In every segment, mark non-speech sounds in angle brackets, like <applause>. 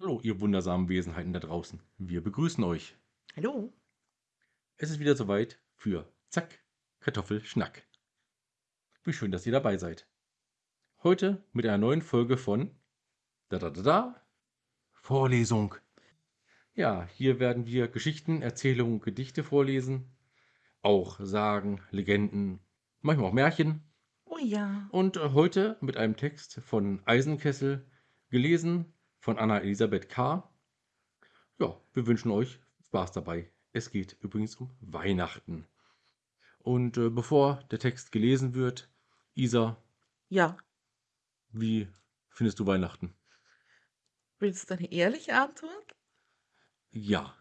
Hallo, ihr wundersamen Wesenheiten da draußen. Wir begrüßen euch. Hallo. Es ist wieder soweit für Zack, Kartoffelschnack. Wie schön, dass ihr dabei seid. Heute mit einer neuen Folge von da da da da Vorlesung. Ja, hier werden wir Geschichten, Erzählungen, Gedichte vorlesen, auch Sagen, Legenden, manchmal auch Märchen. Oh ja. Und heute mit einem Text von Eisenkessel, gelesen von Anna Elisabeth K. Ja, wir wünschen euch Spaß dabei. Es geht übrigens um Weihnachten. Und äh, bevor der Text gelesen wird, Isa, Ja. wie findest du Weihnachten? Willst du eine ehrliche Antwort? Ja.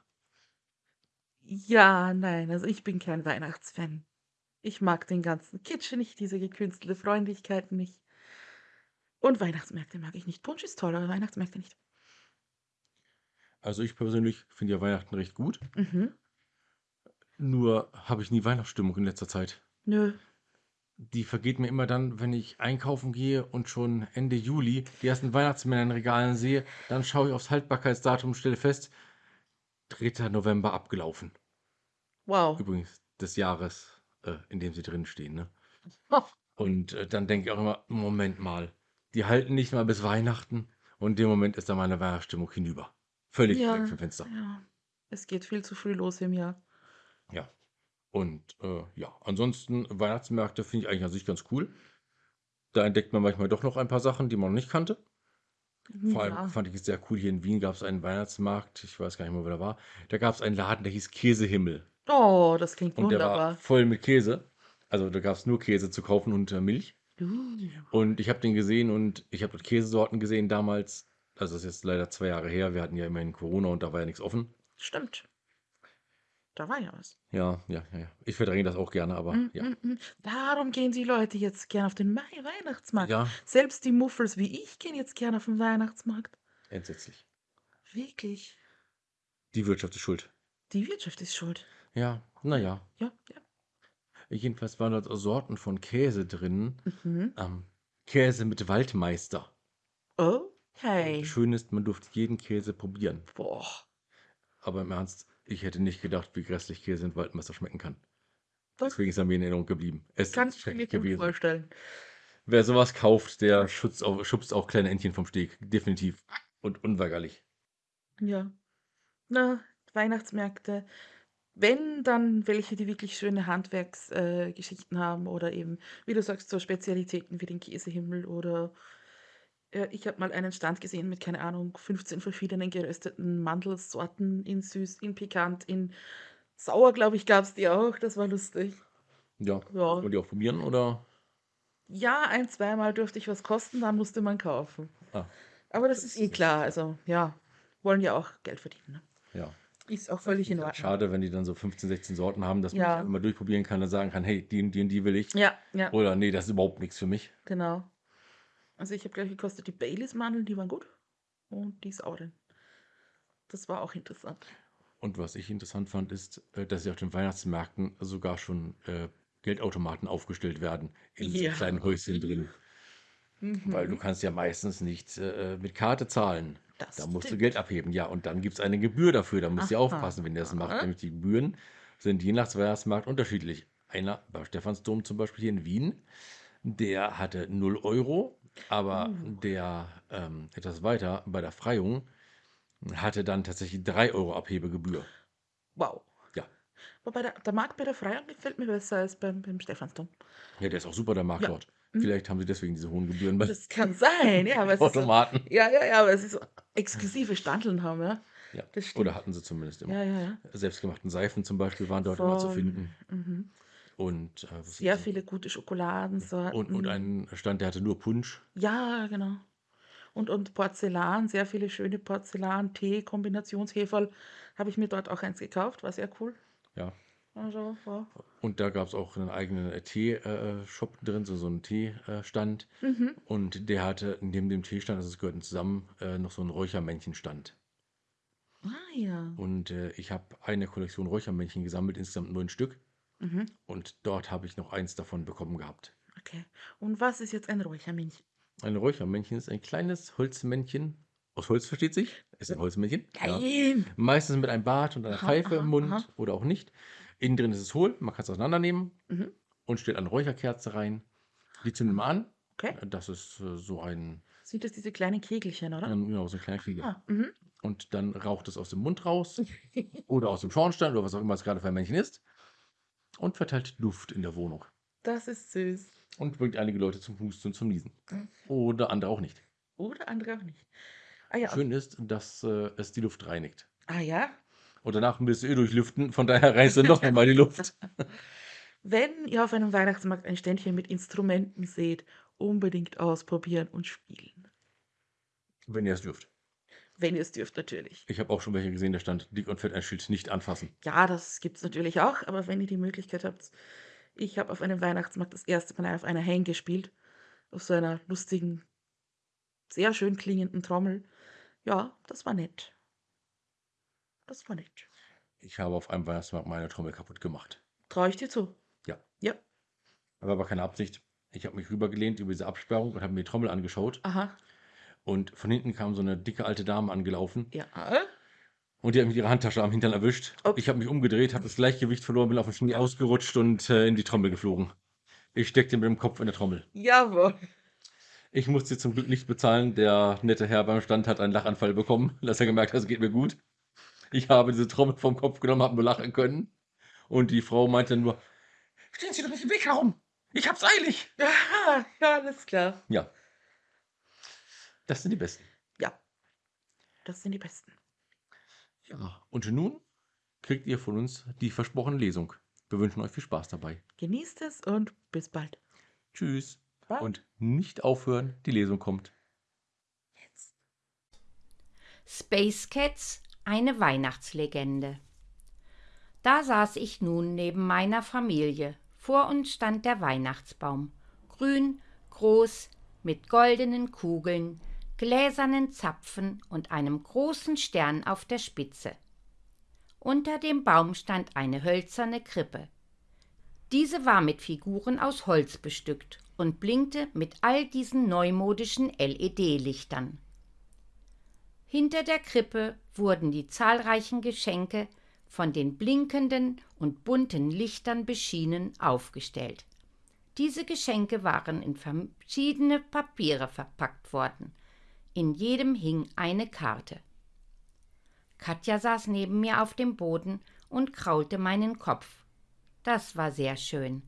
Ja, nein, also ich bin kein Weihnachtsfan. Ich mag den ganzen Kitsch nicht, diese gekünstelte Freundlichkeit nicht. Und Weihnachtsmärkte mag ich nicht. Punsch ist toll, aber Weihnachtsmärkte nicht. Also ich persönlich finde ja Weihnachten recht gut. Mhm. Nur habe ich nie Weihnachtsstimmung in letzter Zeit. Nö. Die vergeht mir immer dann, wenn ich einkaufen gehe und schon Ende Juli die ersten Weihnachtsmänner in Regalen sehe. Dann schaue ich aufs Haltbarkeitsdatum und stelle fest, 3. November abgelaufen. Wow. Übrigens des Jahres, äh, in dem sie drin stehen. Ne? Oh, <laughs> Und äh, dann denke ich auch immer, Moment mal, die halten nicht mal bis Weihnachten und in dem Moment ist dann meine Weihnachtsstimmung hinüber. Völlig ja, weg vom Fenster. ja. Es geht viel zu früh los im Jahr. Ja. Und äh, ja, ansonsten Weihnachtsmärkte finde ich eigentlich an sich ganz cool. Da entdeckt man manchmal doch noch ein paar Sachen, die man noch nicht kannte. Vor allem Ja. fand ich es sehr cool, hier in Wien gab es einen Weihnachtsmarkt, ich weiß gar nicht mehr, wo der war. Da gab es einen Laden, der hieß Käsehimmel. Oh, das klingt Und der war wunderbar. voll mit Käse. Also da gab es nur Käse zu kaufen und äh, Milch. Uh. Und ich habe den gesehen und ich habe dort Käsesorten gesehen damals. Also das ist jetzt leider zwei Jahre her. Wir hatten ja immerhin Corona und da war ja nichts offen. Stimmt. Da war ja was. Ja, ja, ja. Ich verdränge das auch gerne, aber Mm, ja. mm, mm. Darum gehen die Leute jetzt gern auf den Mai Weihnachtsmarkt. Ja, Selbst die Muffels wie ich gehen jetzt gern auf den Weihnachtsmarkt. entsetzlich. Wirklich. Die Wirtschaft ist schuld. Die Wirtschaft ist schuld. Ja, naja. Ja, ja. Jedenfalls waren dort Sorten von Käse drin. Mhm. Ähm, Käse mit Waldmeister. Okay. Schön ist, man durfte jeden Käse probieren. Boah. Aber im Ernst, ich hätte nicht gedacht, wie grässlich Käse mit Waldmeister schmecken kann. Das Deswegen ist er mir in Erinnerung geblieben. Es kann ist ich mir gewesen. vorstellen. Wer sowas kauft, der schützt auch, schubst auch kleine Entchen vom Steg. Definitiv. Und unweigerlich. Ja. Na, Weihnachtsmärkte. Wenn, dann welche, die wirklich schöne Handwerksgeschichten äh, Geschichten haben oder eben, wie du sagst, so Spezialitäten wie den Käsehimmel oder äh, ich habe mal einen Stand gesehen mit, keine Ahnung, 15 verschiedenen gerösteten Mandelsorten in süß, in pikant, in sauer, glaube ich, gab es die auch. Das war lustig. Ja. Ja. Wollen die auch probieren oder? Ja, ein, zweimal durfte ich was kosten, dann musste man kaufen. Ah, Aber das ist eh das klar, also ja, wollen ja auch Geld verdienen. Ne? ja. Ist auch völlig in halt Ordnung. schade, wenn die dann so 15, 16 Sorten haben, dass man Ja. nicht immer durchprobieren kann und sagen kann, hey, die und die und die will ich. Ja, ja, Oder nee, das ist überhaupt nichts für mich. genau. Also ich habe gleich gekostet die Baileys-Mandeln, die waren gut. Und die sauren. Das war auch interessant. Und was ich interessant fand, ist, äh, dass sie auf den Weihnachtsmärkten sogar schon äh, Geldautomaten aufgestellt werden. In so Ja. kleinen Häuschen drin. Weil du Mhm. kannst ja meistens nicht äh, mit Karte zahlen. Das Da musst du stimmt. Geld abheben. Ja, und dann gibt es eine Gebühr dafür. Da musst du aufpassen, wenn ihr das macht. Nämlich die Gebühren sind je nach Weihnachtsmarkt unterschiedlich. Einer bei Stephansdom zum Beispiel hier in Wien, der hatte 0 Euro, aber Uh. der ähm, etwas weiter bei der Freiung hatte dann tatsächlich 3 Euro Abhebegebühr. Wow. Ja. Wobei der, der Markt bei der Freiung gefällt mir besser als beim, beim Stephansdom. Ja, der ist auch super, der Markt Ja. dort. Mhm. Vielleicht haben sie deswegen diese hohen Gebühren bei Das kann sein, ja, <laughs> aber es ist so, Automaten. ja, ja, ja, aber es ist so exklusive Standeln haben, ja. Ja. Das Oder hatten sie zumindest immer. Ja, ja, ja. Selbstgemachten Seifen zum Beispiel waren dort immer zu finden. Mhm. Und, äh, Sehr viele gute und, Schokoladensorten. und ein Stand, der hatte nur Punsch. Ja, genau. Und, und Porzellan, sehr viele schöne Porzellan, Tee, Kombinationsheferl. Habe ich mir dort auch eins gekauft, war sehr cool. Ja. Also, ja. Und da gab es auch einen eigenen äh, Tee-Shop drin, so, so einen Teestand. Mhm. Und der hatte neben dem Teestand, also es gehörten zusammen, äh, noch so einen Räuchermännchenstand. Ah ja. Und äh, ich habe eine Kollektion Räuchermännchen gesammelt, insgesamt neun Stück. Mhm. Und dort habe ich noch eins davon bekommen gehabt. Okay. Und was ist jetzt ein Räuchermännchen? Ein Räuchermännchen ist ein kleines Holzmännchen, Aus Holz versteht sich. Ist ein Holzmännchen. Ja. Nein! Meistens mit einem Bart und einer Aha, Pfeife aha, im Mund aha. oder auch nicht. Innen drin ist es hohl. Man kann es auseinandernehmen Mhm. und stellt eine Räucherkerze rein. Die zündet man an. Okay. Das ist äh, so ein, Sind das diese kleinen Kegelchen, oder? ähm, genau, so ein kleiner Krieger. Ah, mhm. Und dann raucht es aus dem Mund raus <laughs> oder aus dem Schornstein oder was auch immer es gerade für ein Männchen ist. Und verteilt Luft in der Wohnung. Das ist süß. Und bringt einige Leute zum Husten und zum Niesen. Oder andere auch nicht. Oder andere auch nicht. Ah ja. Schön ist, dass äh, es die Luft reinigt. Ah ja. Und danach müsst ihr eh durchlüften, von daher reißt ihr noch einmal die Luft. <laughs> Wenn ihr auf einem Weihnachtsmarkt ein Ständchen mit Instrumenten seht, unbedingt ausprobieren und spielen. Wenn ihr es dürft. Wenn ihr es dürft, natürlich. Ich habe auch schon welche gesehen, da stand dick und fett ein Schild nicht anfassen. Ja, das gibt es natürlich auch, aber wenn ihr die Möglichkeit habt. Ich habe auf einem Weihnachtsmarkt das erste Mal auf einer Hang gespielt. Auf so einer lustigen, sehr schön klingenden Trommel. Ja, das war nett. Das war nett. Ich habe auf einem Weihnachtsmarkt meine Trommel kaputt gemacht. Traue ich dir zu. Ja. Ja. Aber war keine Absicht. Ich habe mich rübergelehnt über diese Absperrung und habe mir die Trommel angeschaut. Aha. Und von hinten kam so eine dicke alte Dame angelaufen. Ja. Und die hat mit ihrer Handtasche am Hintern erwischt. Ups. Ich habe mich umgedreht, habe das Gleichgewicht verloren, bin auf den Schnee ausgerutscht und äh, in die Trommel geflogen. Ich steckte mit dem Kopf in der Trommel. Jawohl. Ich musste zum Glück nicht bezahlen. Der nette Herr beim Stand hat einen Lachanfall bekommen, dass er gemerkt hat, es geht mir gut. Ich habe diese Trommel vom Kopf genommen, habe nur lachen können. Und die Frau meinte nur, stehen Sie doch nicht im Weg herum. Ich hab's eilig. Ja, <laughs> ja, alles klar. Ja. Das sind die Besten. Ja. Das sind die Besten. Ja. Und nun kriegt ihr von uns die versprochene Lesung. Wir wünschen euch viel Spaß dabei. Genießt es und bis bald. Tschüss. Bye. Und nicht aufhören, die Lesung kommt. Jetzt. Space Cats, eine Weihnachtslegende. Da saß ich nun neben meiner Familie. Vor uns stand der Weihnachtsbaum. Grün, groß, mit goldenen Kugeln, gläsernen Zapfen und einem großen Stern auf der Spitze. Unter dem Baum stand eine hölzerne Krippe. Diese war mit Figuren aus Holz bestückt und blinkte mit all diesen neumodischen LED-Lichtern. Hinter der Krippe wurden die zahlreichen Geschenke von den blinkenden und bunten Lichtern beschienen aufgestellt. Diese Geschenke waren in verschiedene Papiere verpackt worden. In jedem hing eine Karte. Katja saß neben mir auf dem Boden und kraulte meinen Kopf. Das war sehr schön.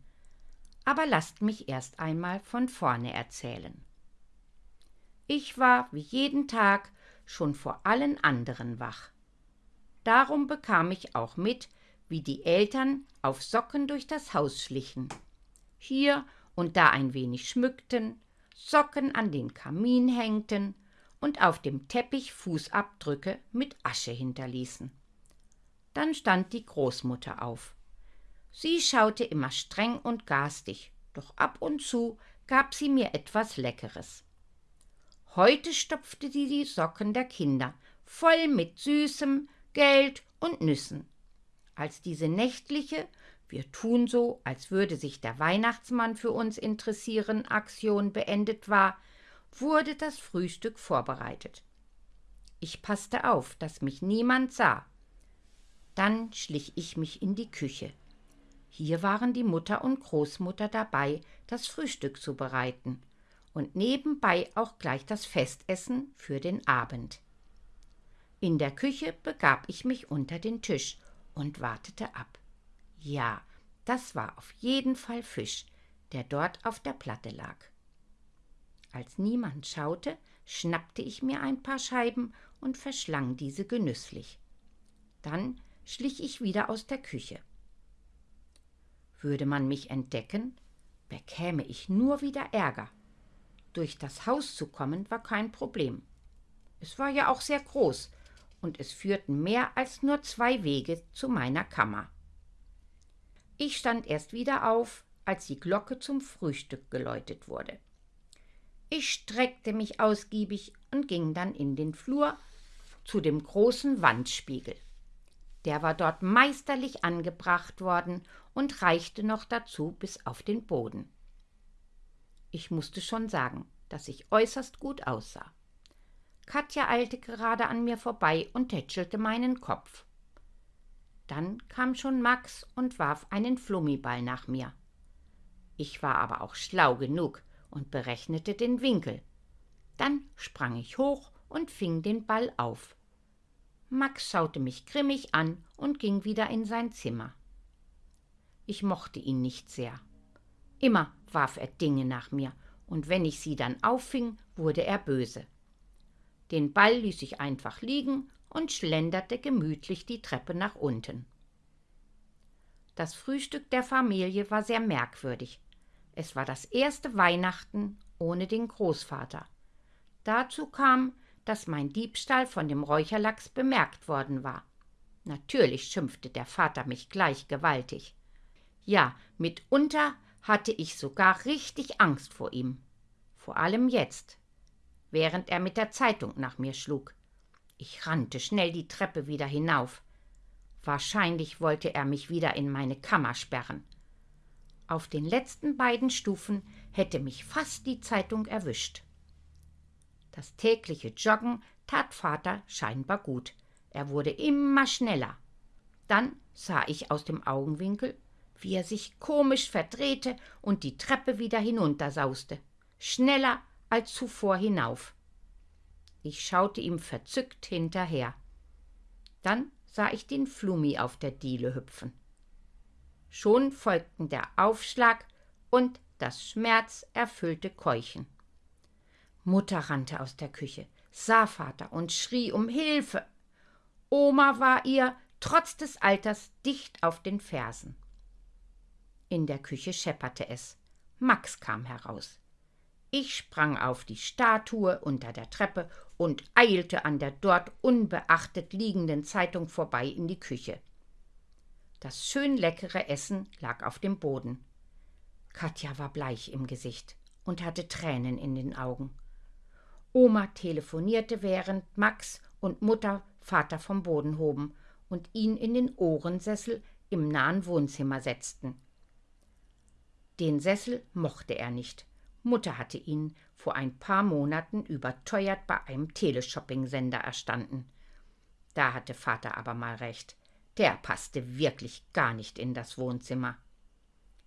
Aber lasst mich erst einmal von vorne erzählen. Ich war wie jeden Tag schon vor allen anderen wach. Darum bekam ich auch mit, wie die Eltern auf Socken durch das Haus schlichen. Hier und da ein wenig schmückten, Socken an den Kamin hängten und auf dem Teppich Fußabdrücke mit Asche hinterließen. Dann stand die Großmutter auf. Sie schaute immer streng und garstig, doch ab und zu gab sie mir etwas Leckeres. Heute stopfte sie die Socken der Kinder voll mit Süßem, Geld und Nüssen. Als diese nächtliche Wir tun so, als würde sich der Weihnachtsmann für uns interessieren Aktion beendet war, wurde das Frühstück vorbereitet. Ich passte auf, dass mich niemand sah. Dann schlich ich mich in die Küche. Hier waren die Mutter und Großmutter dabei, das Frühstück zu bereiten und nebenbei auch gleich das Festessen für den Abend. In der Küche begab ich mich unter den Tisch und wartete ab. Ja, das war auf jeden Fall Fisch, der dort auf der Platte lag. Als niemand schaute, schnappte ich mir ein paar Scheiben und verschlang diese genüsslich. Dann schlich ich wieder aus der Küche. Würde man mich entdecken, bekäme ich nur wieder Ärger. Durch das Haus zu kommen war kein Problem. Es war ja auch sehr groß, und es führten mehr als nur zwei Wege zu meiner Kammer. Ich stand erst wieder auf, als die Glocke zum Frühstück geläutet wurde. Ich streckte mich ausgiebig und ging dann in den Flur zu dem großen Wandspiegel. Der war dort meisterlich angebracht worden und reichte noch dazu bis auf den Boden. Ich musste schon sagen, dass ich äußerst gut aussah. Katja eilte gerade an mir vorbei und tätschelte meinen Kopf. Dann kam schon Max und warf einen Flummiball nach mir. Ich war aber auch schlau genug und berechnete den Winkel. Dann sprang ich hoch und fing den Ball auf. Max schaute mich grimmig an und ging wieder in sein Zimmer. Ich mochte ihn nicht sehr. Immer warf er Dinge nach mir, und wenn ich sie dann auffing, wurde er böse. Den Ball ließ ich einfach liegen und schlenderte gemütlich die Treppe nach unten. Das Frühstück der Familie war sehr merkwürdig. Es war das erste Weihnachten ohne den Großvater. Dazu kam, dass mein Diebstahl von dem Räucherlachs bemerkt worden war. Natürlich schimpfte der Vater mich gleich gewaltig. Ja, mitunter hatte ich sogar richtig Angst vor ihm. Vor allem jetzt, während er mit der Zeitung nach mir schlug. Ich rannte schnell die Treppe wieder hinauf. Wahrscheinlich wollte er mich wieder in meine Kammer sperren. Auf den letzten beiden Stufen hätte mich fast die Zeitung erwischt. Das tägliche Joggen tat Vater scheinbar gut. Er wurde immer schneller. Dann sah ich aus dem Augenwinkel, wie er sich komisch verdrehte und die Treppe wieder hinuntersauste, schneller als zuvor hinauf. Ich schaute ihm verzückt hinterher. Dann sah ich den Flummi auf der Diele hüpfen. Schon folgten der Aufschlag und das schmerzerfüllte Keuchen. Mutter rannte aus der Küche, sah Vater und schrie um Hilfe. Oma war ihr, trotz des Alters, dicht auf den Fersen. In der Küche schepperte es. Max kam heraus. Ich sprang auf die Statue unter der Treppe und eilte an der dort unbeachtet liegenden Zeitung vorbei in die Küche. Das schön leckere Essen lag auf dem Boden. Katja war bleich im Gesicht und hatte Tränen in den Augen. Oma telefonierte, während Max und Mutter Vater vom Boden hoben und ihn in den Ohrensessel im nahen Wohnzimmer setzten. Den Sessel mochte er nicht. Mutter hatte ihn vor ein paar Monaten überteuert bei einem Teleshopping-Sender erstanden. Da hatte Vater aber mal recht. Der passte wirklich gar nicht in das Wohnzimmer.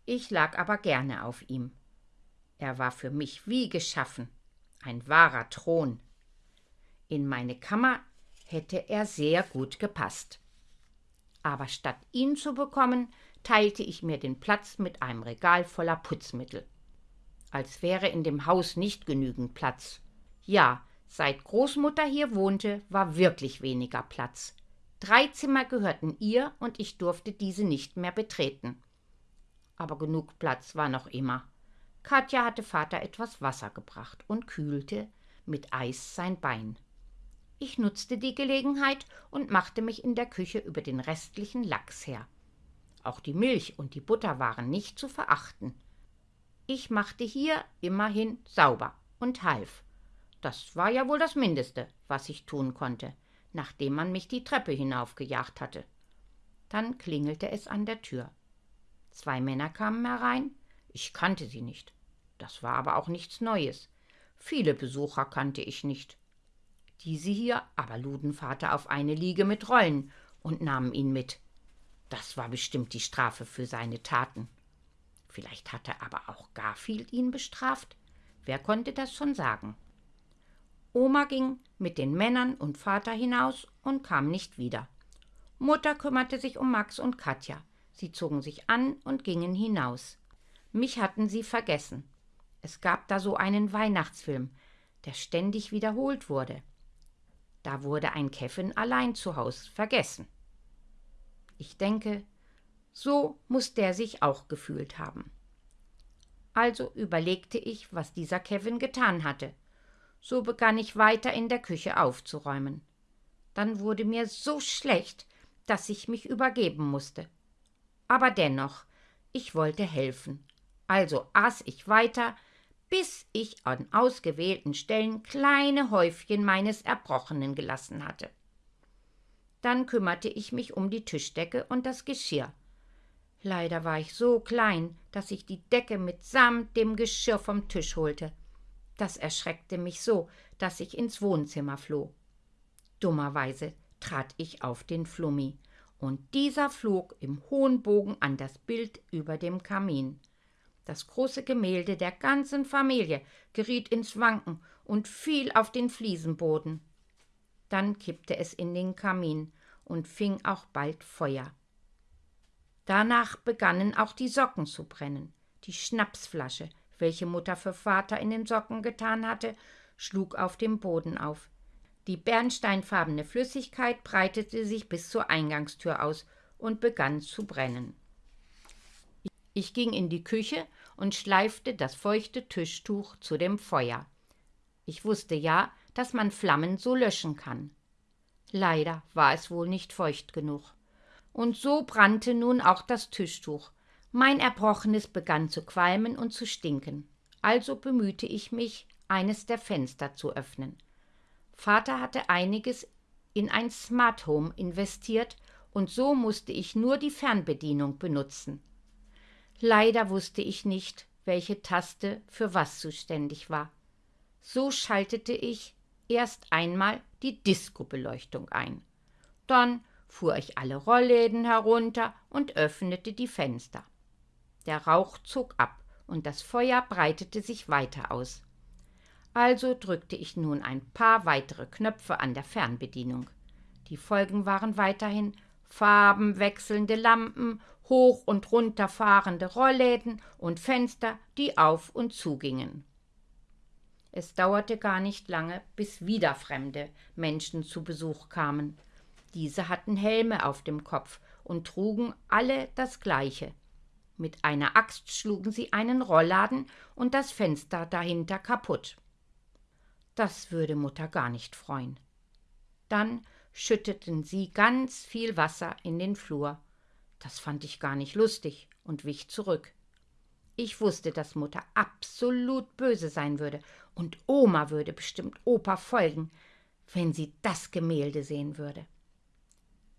Ich lag aber gerne auf ihm. Er war für mich wie geschaffen ein wahrer Thron. In meine Kammer hätte er sehr gut gepasst. Aber statt ihn zu bekommen, teilte ich mir den Platz mit einem Regal voller Putzmittel. Als wäre in dem Haus nicht genügend Platz. Ja, seit Großmutter hier wohnte, war wirklich weniger Platz. Drei Zimmer gehörten ihr und ich durfte diese nicht mehr betreten. Aber genug Platz war noch immer. Katja hatte Vater etwas Wasser gebracht und kühlte mit Eis sein Bein. Ich nutzte die Gelegenheit und machte mich in der Küche über den restlichen Lachs her. Auch die Milch und die Butter waren nicht zu verachten. Ich machte hier immerhin sauber und half. Das war ja wohl das Mindeste, was ich tun konnte, nachdem man mich die Treppe hinaufgejagt hatte. Dann klingelte es an der Tür. Zwei Männer kamen herein, ich kannte sie nicht. Das war aber auch nichts Neues. Viele Besucher kannte ich nicht. Diese hier aber luden Vater auf eine Liege mit Rollen und nahmen ihn mit. Das war bestimmt die Strafe für seine Taten. Vielleicht hatte aber auch Garfield ihn bestraft. Wer konnte das schon sagen? Oma ging mit den Männern und Vater hinaus und kam nicht wieder. Mutter kümmerte sich um Max und Katja. Sie zogen sich an und gingen hinaus. Mich hatten sie vergessen. Es gab da so einen Weihnachtsfilm, der ständig wiederholt wurde. Da wurde ein Kevin allein zu Haus vergessen. Ich denke, so muss der sich auch gefühlt haben. Also überlegte ich, was dieser Kevin getan hatte. So begann ich weiter in der Küche aufzuräumen. Dann wurde mir so schlecht, dass ich mich übergeben musste. Aber dennoch, ich wollte helfen. Also aß ich weiter, bis ich an ausgewählten Stellen kleine Häufchen meines Erbrochenen gelassen hatte. Dann kümmerte ich mich um die Tischdecke und das Geschirr. Leider war ich so klein, dass ich die Decke mitsamt dem Geschirr vom Tisch holte. Das erschreckte mich so, dass ich ins Wohnzimmer floh. Dummerweise trat ich auf den Flummi, und dieser flog im hohen Bogen an das Bild über dem Kamin. Das große Gemälde der ganzen Familie geriet ins Wanken und fiel auf den Fliesenboden. Dann kippte es in den Kamin und fing auch bald Feuer. Danach begannen auch die Socken zu brennen. Die Schnapsflasche, welche Mutter für Vater in den Socken getan hatte, schlug auf dem Boden auf. Die bernsteinfarbene Flüssigkeit breitete sich bis zur Eingangstür aus und begann zu brennen. Ich ging in die Küche und schleifte das feuchte Tischtuch zu dem Feuer. Ich wusste ja, dass man Flammen so löschen kann. Leider war es wohl nicht feucht genug. Und so brannte nun auch das Tischtuch. Mein Erbrochenes begann zu qualmen und zu stinken. Also bemühte ich mich, eines der Fenster zu öffnen. Vater hatte einiges in ein Smart Home investiert und so musste ich nur die Fernbedienung benutzen. Leider wusste ich nicht, welche Taste für was zuständig war. So schaltete ich erst einmal die Disco-Beleuchtung ein. Dann fuhr ich alle Rollläden herunter und öffnete die Fenster. Der Rauch zog ab und das Feuer breitete sich weiter aus. Also drückte ich nun ein paar weitere Knöpfe an der Fernbedienung. Die Folgen waren weiterhin farbenwechselnde Lampen, hoch und runter fahrende Rollläden und Fenster, die auf und zugingen. Es dauerte gar nicht lange, bis wieder fremde Menschen zu Besuch kamen. Diese hatten Helme auf dem Kopf und trugen alle das gleiche. Mit einer Axt schlugen sie einen Rollladen und das Fenster dahinter kaputt. Das würde Mutter gar nicht freuen. Dann schütteten sie ganz viel Wasser in den Flur. Das fand ich gar nicht lustig und wich zurück. Ich wusste, dass Mutter absolut böse sein würde, und Oma würde bestimmt Opa folgen, wenn sie das Gemälde sehen würde.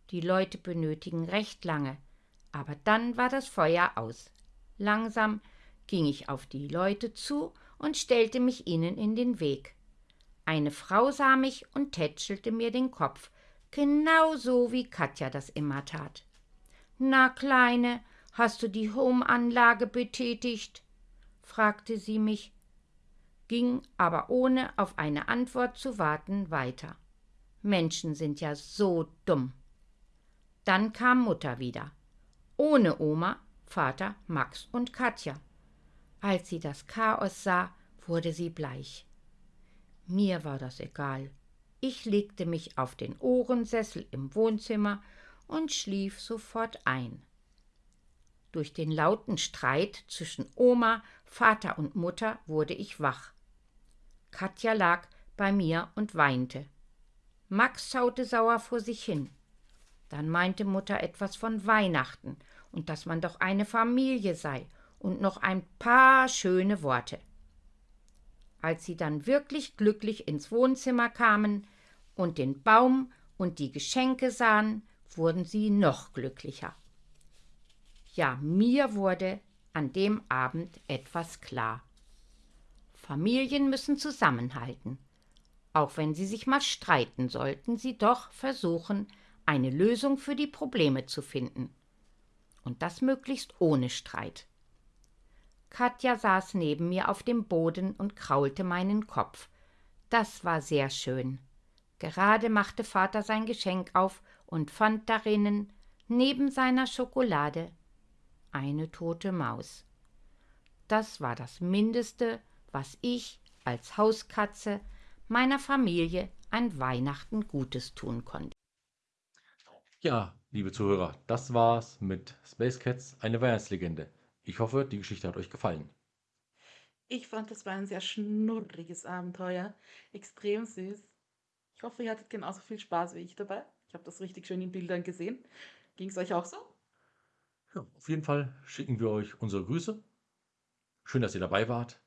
Die Leute benötigen recht lange, aber dann war das Feuer aus. Langsam ging ich auf die Leute zu und stellte mich ihnen in den Weg. Eine Frau sah mich und tätschelte mir den Kopf, genau so wie Katja das immer tat. Na, Kleine, hast du die Home-Anlage betätigt? fragte sie mich, ging aber ohne auf eine Antwort zu warten weiter. Menschen sind ja so dumm. Dann kam Mutter wieder. Ohne Oma, Vater, Max und Katja. Als sie das Chaos sah, wurde sie bleich. Mir war das egal. Ich legte mich auf den Ohrensessel im Wohnzimmer und schlief sofort ein. Durch den lauten Streit zwischen Oma, Vater und Mutter wurde ich wach. Katja lag bei mir und weinte. Max schaute sauer vor sich hin. Dann meinte Mutter etwas von Weihnachten und dass man doch eine Familie sei und noch ein paar schöne Worte. Als sie dann wirklich glücklich ins Wohnzimmer kamen und den Baum und die Geschenke sahen, wurden sie noch glücklicher. Ja, mir wurde an dem Abend etwas klar. Familien müssen zusammenhalten. Auch wenn sie sich mal streiten, sollten sie doch versuchen, eine Lösung für die Probleme zu finden. Und das möglichst ohne Streit. Katja saß neben mir auf dem Boden und kraulte meinen Kopf. Das war sehr schön. Gerade machte Vater sein Geschenk auf und fand darinnen, neben seiner Schokolade, eine tote Maus. Das war das Mindeste, was ich als Hauskatze meiner Familie an Weihnachten Gutes tun konnte. Ja, liebe Zuhörer, das war's mit Space Cats, eine Weihnachtslegende. Ich hoffe, die Geschichte hat euch gefallen. Ich fand, das war ein sehr schnurriges Abenteuer. Extrem süß. Ich hoffe, ihr hattet genauso viel Spaß wie ich dabei. Ich habe das richtig schön in Bildern gesehen. Ging es euch auch so? Ja, auf jeden Fall schicken wir euch unsere Grüße. Schön, dass ihr dabei wart.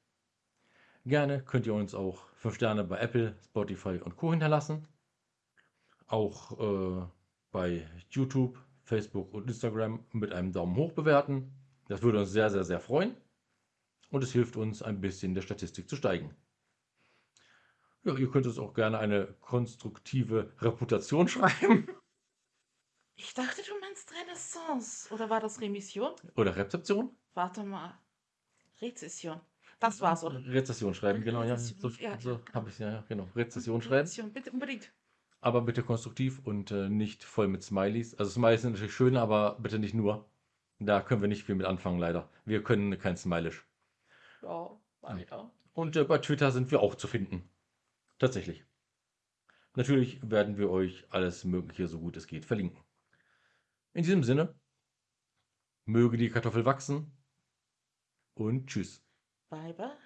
Gerne könnt ihr uns auch 5 Sterne bei Apple, Spotify und Co. hinterlassen. Auch äh, bei YouTube, Facebook und Instagram mit einem Daumen hoch bewerten. Das würde uns sehr, sehr, sehr freuen. Und es hilft uns ein bisschen der Statistik zu steigen. Ja, ihr könnt uns auch gerne eine konstruktive Reputation <laughs> schreiben. Ich dachte, du meinst Renaissance. Oder war das Remission? Oder Rezeption. Warte mal. Rezession. Das war's, oder? Rezession schreiben, genau, ja. So, Rezession, ja, so ja. habe ich ja, ja, genau. Rezession schreiben. Rezession, bitte unbedingt. Aber bitte konstruktiv und äh, nicht voll mit Smileys. Also Smileys sind natürlich schön, aber bitte nicht nur. Da können wir nicht viel mit anfangen, leider. Wir können kein Smilish. Ja, weiter. Und äh, bei Twitter sind wir auch zu finden. Tatsächlich. Natürlich werden wir euch alles Mögliche, so gut es geht, verlinken. In diesem Sinne, möge die Kartoffel wachsen und tschüss. Bye, bye.